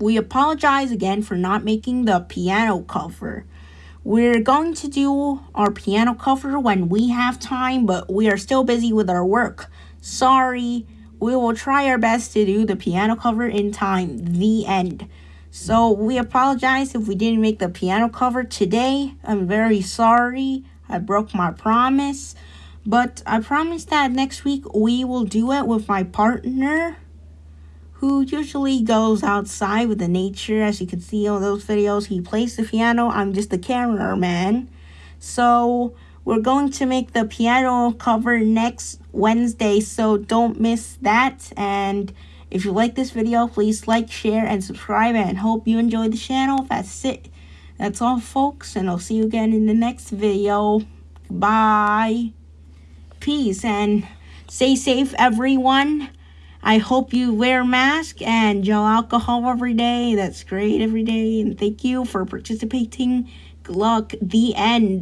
we apologize again for not making the piano cover. We're going to do our piano cover when we have time, but we are still busy with our work. Sorry. We will try our best to do the piano cover in time. The end. So we apologize if we didn't make the piano cover today. I'm very sorry. I broke my promise. But I promise that next week we will do it with my partner who usually goes outside with the nature. As you can see on those videos, he plays the piano. I'm just the cameraman. So we're going to make the piano cover next Wednesday, so don't miss that. And if you like this video, please like, share, and subscribe. And hope you enjoy the channel. That's it. That's all, folks. And I'll see you again in the next video. Bye. Peace. And stay safe, everyone. I hope you wear a mask and gel alcohol every day. That's great every day. And thank you for participating. Good luck. The end.